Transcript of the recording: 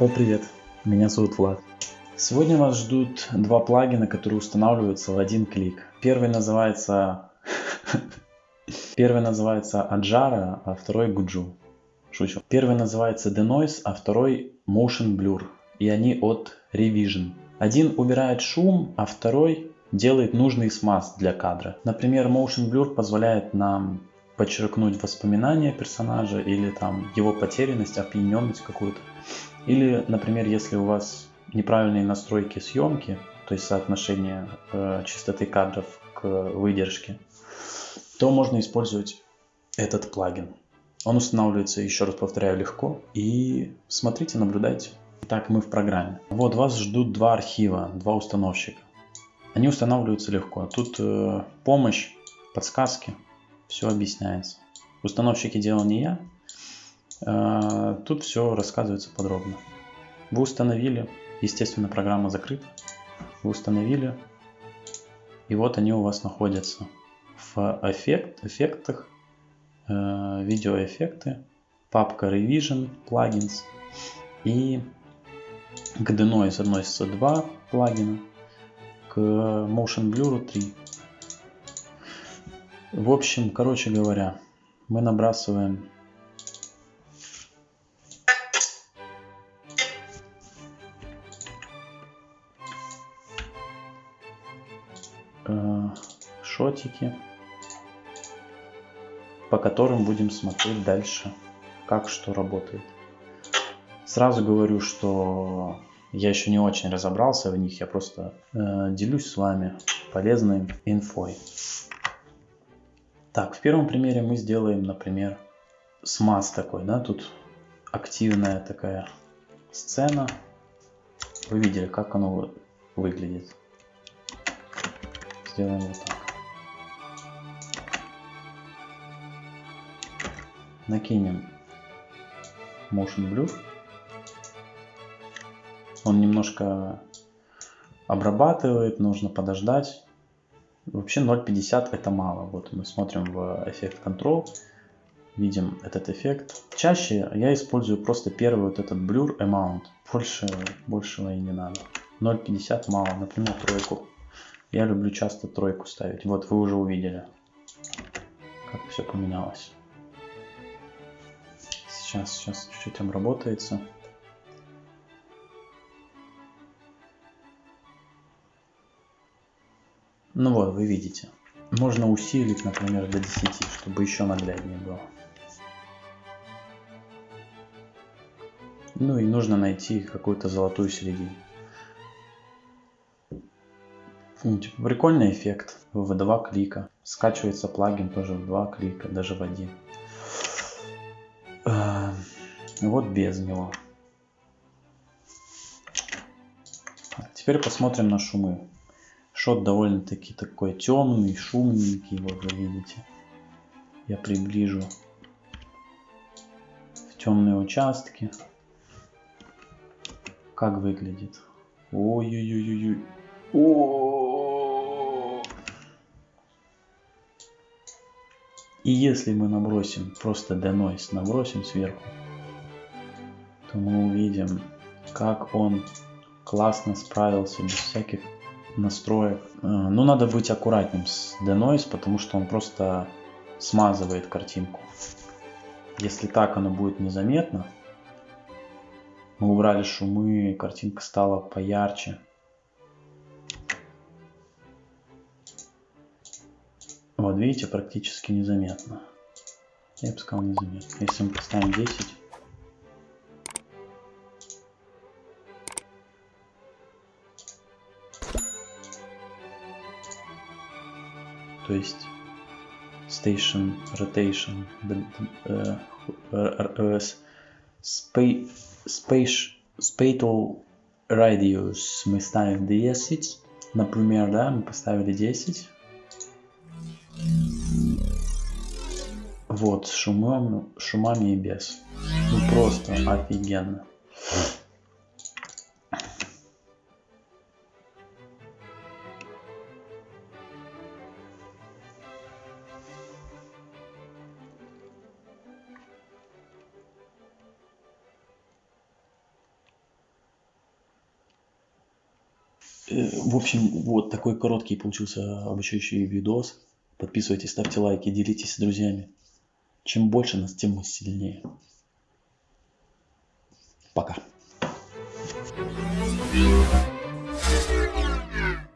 О, привет! Меня зовут Влад. Сегодня вас ждут два плагина, которые устанавливаются в один клик. Первый называется... Первый называется Adjara, а второй Guju. Шучу. Первый называется Denoise, а второй Motion Blur. И они от Revision. Один убирает шум, а второй делает нужный смаз для кадра. Например, Motion Blur позволяет нам подчеркнуть воспоминания персонажа или там его потерянность, опьяненность какую-то. Или, например, если у вас неправильные настройки съемки, то есть соотношение э, частоты кадров к выдержке, то можно использовать этот плагин. Он устанавливается, еще раз повторяю, легко. И смотрите, наблюдайте. Итак, мы в программе. Вот вас ждут два архива, два установщика. Они устанавливаются легко. Тут э, помощь, подсказки, все объясняется. Установщики делал не я. Э, тут все рассказывается подробно. Вы установили, естественно, программа закрыта. Вы установили, и вот они у вас находятся в эффект, эффектах, э, видеоэффекты, папка Revision, Plugins и к Denoise относятся два плагина, к Motion Blur 3. В общем, короче говоря, мы набрасываем э, шотики, по которым будем смотреть дальше, как что работает. Сразу говорю, что я еще не очень разобрался в них, я просто э, делюсь с вами полезной инфой. Так, в первом примере мы сделаем, например, смаз такой, да, тут активная такая сцена. Вы видели, как оно выглядит. Сделаем вот так. Накинем Motion Blur. Он немножко обрабатывает, нужно подождать. Вообще 0.50 это мало. Вот мы смотрим в эффект Control, видим этот эффект. Чаще я использую просто первый вот этот Blur Amount. Больше, большего и не надо. 0.50 мало, например, тройку. Я люблю часто тройку ставить. Вот вы уже увидели, как все поменялось. Сейчас, сейчас чуть-чуть обработается. Ну вот, вы видите. Можно усилить, например, до 10, чтобы еще нагляднее было. Ну и нужно найти какую-то золотую середину. Ну, типа, прикольный эффект в два клика. Скачивается плагин тоже в два клика, даже в один. Э, вот без него. Теперь посмотрим на шумы. Шот довольно-таки такой темный, шумненький, вот вы видите. Я приближу в темные участки. Как выглядит? Ой-ой-ой-ой. О! И если мы набросим, просто denoise набросим сверху, то мы увидим, как он классно справился без всяких настроек. Э, ну, надо быть аккуратнее с denoise, потому что он просто смазывает картинку. Если так оно будет незаметно, мы убрали шумы, картинка стала поярче. Вот видите, практически незаметно. Я бы сказал незаметно. Если мы поставим 10, то есть station rotation uh, space spatial radius мы ставим 10 например да мы поставили 10 вот с шумами шумами и без. Ну просто офигенно в общем, вот такой короткий получился обучающий видос. Подписывайтесь, ставьте лайки, делитесь с друзьями. Чем больше нас, тем мы сильнее. Пока.